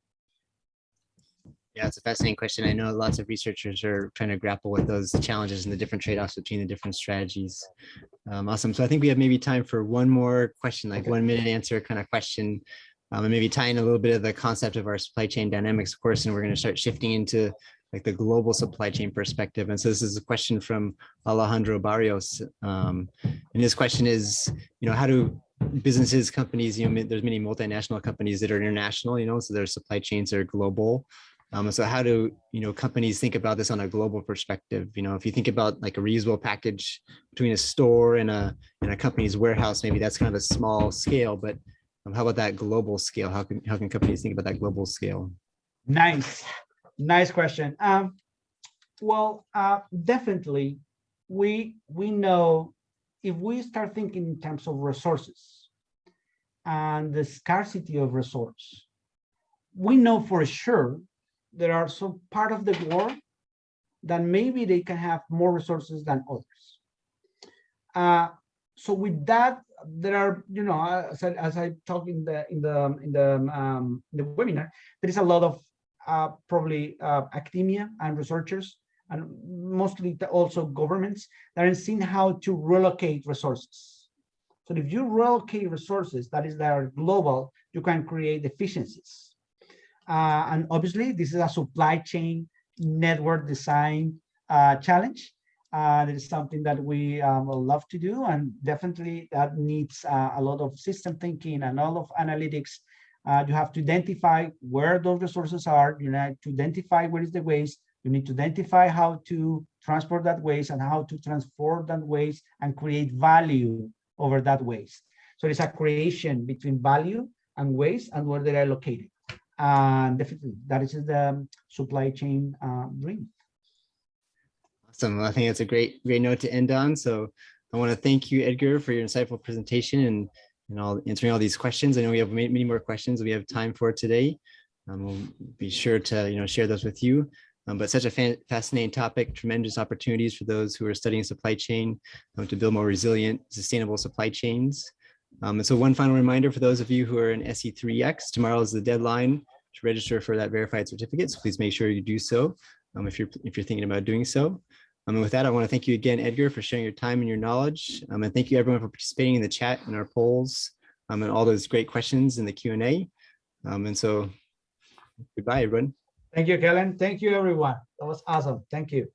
Yeah, it's a fascinating question. I know lots of researchers are trying to grapple with those challenges and the different trade-offs between the different strategies. Um, awesome. So I think we have maybe time for one more question, like Okay. one minute answer kind of question. Um, and maybe tie in a little bit of the concept of our supply chain dynamics of course, and we're going to start shifting into like the global supply chain perspective. And so this is a question from Alejandro Barrios. Um, and his question is, you know, how do businesses, companies, you know, there's many multinational companies that are international, you know, so their supply chains are global. Um, so how do you know companies think about this on a global perspective? You know, if you think about like a reusable package between a store and a and a company's warehouse, maybe that's kind of a small scale. But um, how about that global scale? How can how can companies think about that global scale? Nice, nice question. Um, well, uh, definitely, we we know if we start thinking in terms of resources and the scarcity of resource, we know for sure there are some part of the world that maybe they can have more resources than others. Uh, so with that, there are, you know, as I, as I talk in the in the in the um, the webinar, there is a lot of uh, probably uh, academia and researchers and mostly also governments that are seeing how to relocate resources. So if you relocate resources that is that are global, you can create efficiencies. Uh, and obviously, this is a supply chain network design uh, challenge. Uh, it is something that we um, love to do, and definitely that needs uh, a lot of system thinking and all of analytics. Uh, you have to identify where those resources are. You need to identify where is the waste. You need to identify how to transport that waste and how to transform that waste and create value over that waste. So it's a creation between value and waste and where they are located. And definitely, that is the supply chain uh, dream. Awesome. I think that's a great great note to end on. So I want to thank you, Edgar, for your insightful presentation and and all answering all these questions. I know we have many, many more questions we have time for today. Um, we'll be sure to you know share those with you. Um, but such a fascinating topic, tremendous opportunities for those who are studying supply chain um, to build more resilient, sustainable supply chains. Um, and so one final reminder for those of you who are in SC3X, tomorrow is the deadline to register for that verified certificate. So please make sure you do so um, if you're if you're thinking about doing so. Um, and with that, I want to thank you again, Edgar, for sharing your time and your knowledge. Um, and thank you everyone for participating in the chat and our polls um, and all those great questions in the Q&A. Um, and so goodbye, everyone. Thank you, Kellen. Thank you, everyone. That was awesome. Thank you.